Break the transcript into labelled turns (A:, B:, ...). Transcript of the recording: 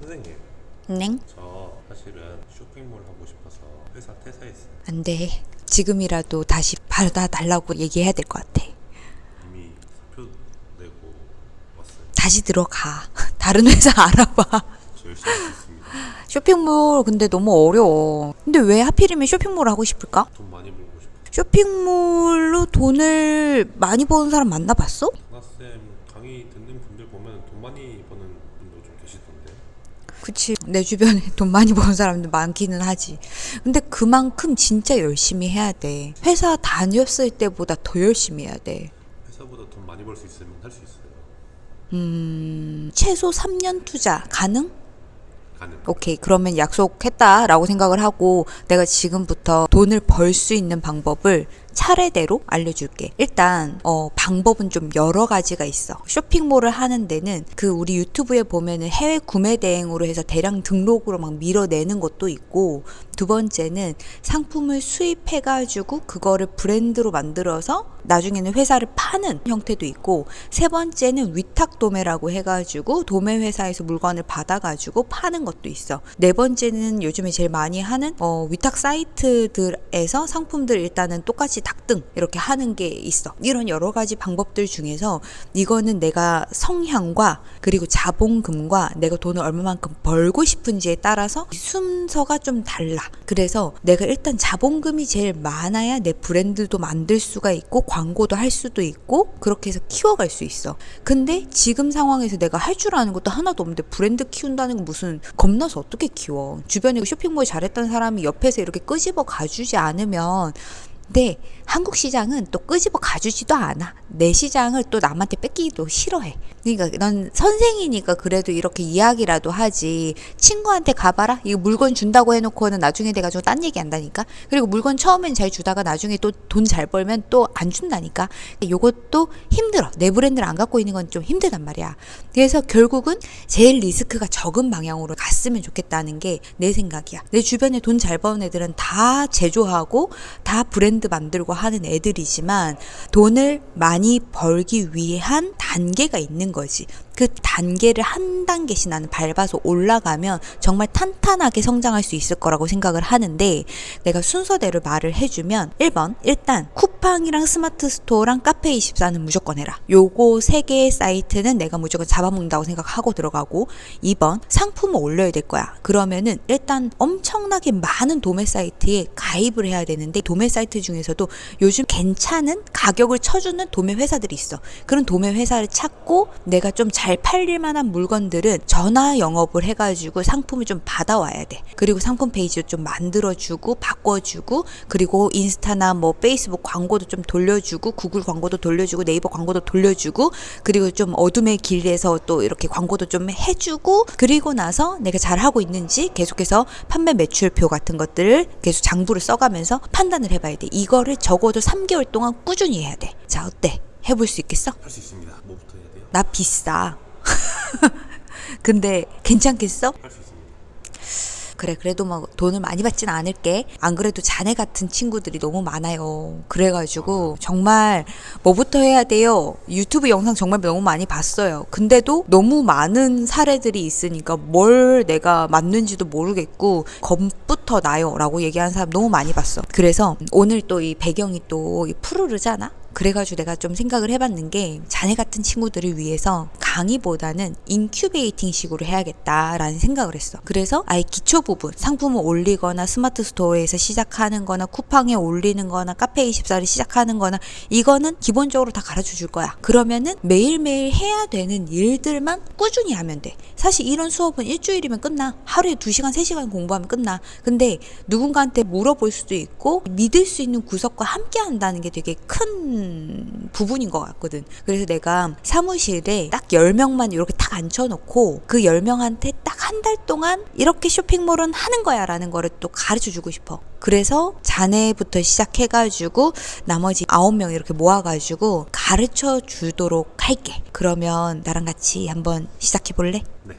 A: 선생님
B: 넹?
A: 저 사실은 쇼핑몰 하고 싶어서 회사 퇴사했어요
B: 안 돼. 지금이라도 다시 받아달라고 얘기해야 될 것 같아.
A: 이미 사표 내고 왔어요
B: 다시 들어가. 다른 회사 알아봐.
A: 열심히
B: 쇼핑몰 근데 너무 어려워. 근데 왜 하필이면 쇼핑몰 하고 싶을까?
A: 돈 많이 벌고 싶어요
B: 쇼핑몰로 돈을 많이 버는 사람 만나봤어?
A: 하나쌤 강의 듣는 분들 보면 돈 많이 버는 분도 좀 계시던데
B: 그치. 내 주변에 돈 많이 버는 사람들 많기는 하지. 근데 그만큼 진짜 열심히 해야 돼. 회사 다녔을 때보다 더 열심히 해야 돼.
A: 회사보다 돈 많이 벌 수 있으면 할 수 있어요
B: 음, 최소 3년 투자 가능?
A: 가능
B: 오케이. 그러면 약속했다라고 생각을 하고 내가 지금부터 돈을 벌 수 있는 방법을 차례대로 알려줄게. 일단, 어, 방법은 좀 여러 가지가 있어. 쇼핑몰을 하는 데는 그 우리 유튜브에 보면은 해외 구매 대행으로 해서 대량 등록으로 막 밀어내는 것도 있고, 두 번째는 상품을 수입해가지고 그거를 브랜드로 만들어서 나중에는 회사를 파는 형태도 있고, 세 번째는 위탁 도매라고 해가지고 도매 회사에서 물건을 받아가지고 파는 것도 있어. 네 번째는 요즘에 제일 많이 하는 어, 위탁 사이트들에서 상품들 일단은 똑같이 닥등 이렇게 하는 게 있어. 이런 여러 가지 방법들 중에서 이거는 내가 성향과 그리고 자본금과 내가 돈을 얼마만큼 벌고 싶은지에 따라서 순서가 좀 달라. 그래서 내가 일단 자본금이 제일 많아야 내 브랜드도 만들 수가 있고 광고도 할 수도 있고 그렇게 해서 키워갈 수 있어. 근데 지금 상황에서 내가 할 줄 아는 것도 하나도 없는데 브랜드 키운다는 건 무슨 겁나서 어떻게 키워? 주변에 쇼핑몰 잘했던 사람이 옆에서 이렇게 끄집어 가주지 않으면 근데 한국 시장은 또 끄집어 가주지도 않아. 내 시장을 또 남한테 뺏기기도 싫어해. 그러니까 넌 선생이니까 그래도 이렇게 이야기라도 하지. 친구한테 가봐라. 이거 물건 준다고 해놓고는 나중에 돼가지고 딴 얘기 한다니까. 그리고 물건 처음엔 잘 주다가 나중에 또 돈 잘 벌면 또 안 준다니까. 요것도 힘들어. 내 브랜드를 안 갖고 있는 건 좀 힘들단 말이야. 그래서 결국은 제일 리스크가 적은 방향으로 갔으면 좋겠다는 게 내 생각이야. 내 주변에 돈 잘 버는 애들은 다 제조하고 다 브랜드 만들고 하는 애들이지만 돈을 많이 벌기 위한 단계가 있는 거지. 그 단계를 한 단계씩 나는 밟아서 올라가면 정말 탄탄하게 성장할 수 있을 거라고 생각을 하는데 내가 순서대로 말을 해주면 1번 일단 쿠팡이랑 스마트 스토어랑 카페24는 무조건 해라. 요거 세 개의 사이트는 내가 무조건 잡아먹는다고 생각하고 들어가고 2번 상품을 올려야 될 거야. 그러면은 일단 엄청나게 많은 도매 사이트에 가입을 해야 되는데 도매 사이트 중에서도 요즘 괜찮은 가격을 쳐주는 도매 회사들이 있어. 그런 도매 회사를 찾고 내가 좀잘 팔릴 만한 물건들은 전화 영업을 해가지고 상품을 좀 받아와야 돼. 그리고 상품 페이지도 좀 만들어주고 바꿔주고 그리고 인스타나 뭐 페이스북 광고도 좀 돌려주고 구글 광고도 돌려주고 네이버 광고도 돌려주고 그리고 좀 어둠의 길에서 또 이렇게 광고도 좀 해주고 그리고 나서 내가 잘하고 있는지 계속해서 판매 매출표 같은 것들을 계속 장부를 써가면서 판단을 해봐야 돼. 이거를 적어도 3개월 동안 꾸준히 해야 돼. 자, 어때? 해볼 수 있겠어?
A: 할 수 있습니다 뭐부터 해야?
B: 나 비싸. 근데 괜찮겠어? 그래 그래도 뭐 돈을 많이 받진 않을게. 안 그래도 자네 같은 친구들이 너무 많아요. 그래가지고 정말 뭐부터 해야 돼요? 유튜브 영상 정말 너무 많이 봤어요. 근데도 너무 많은 사례들이 있으니까 뭘 내가 맞는지도 모르겠고 겁부터 나요? 라고 얘기하는 사람 너무 많이 봤어. 그래서 오늘 또 이 배경이 또이 푸르르잖아 그래가지고 내가 좀 생각을 해봤는 게 자네 같은 친구들을 위해서 강의보다는 incubating 식으로 해야겠다라는 생각을 했어. 그래서 아예 기초 부분, 상품을 올리거나 스마트 스토어에서 시작하는 거나 쿠팡에 올리는 거나 카페24를 시작하는 거나 이거는 기본적으로 다 가르쳐 줄 거야. 그러면은 매일매일 해야 되는 일들만 꾸준히 하면 돼. 사실 이런 수업은 일주일이면 끝나. 하루에 2시간, 3시간 공부하면 끝나. 근데 누군가한테 물어볼 수도 있고 믿을 수 있는 구석과 함께 한다는 게 되게 큰 부분인 것 같거든. 그래서 내가 사무실에 딱 10명만 이렇게 딱 앉혀놓고 그 10명한테 딱 한 달 동안 이렇게 쇼핑몰은 하는 거야 라는 거를 또 가르쳐 주고 싶어. 그래서 자네부터 시작해가지고 나머지 9명 이렇게 모아가지고 가르쳐 주도록 할게. 그러면 나랑 같이 한번 시작해 볼래?
A: 네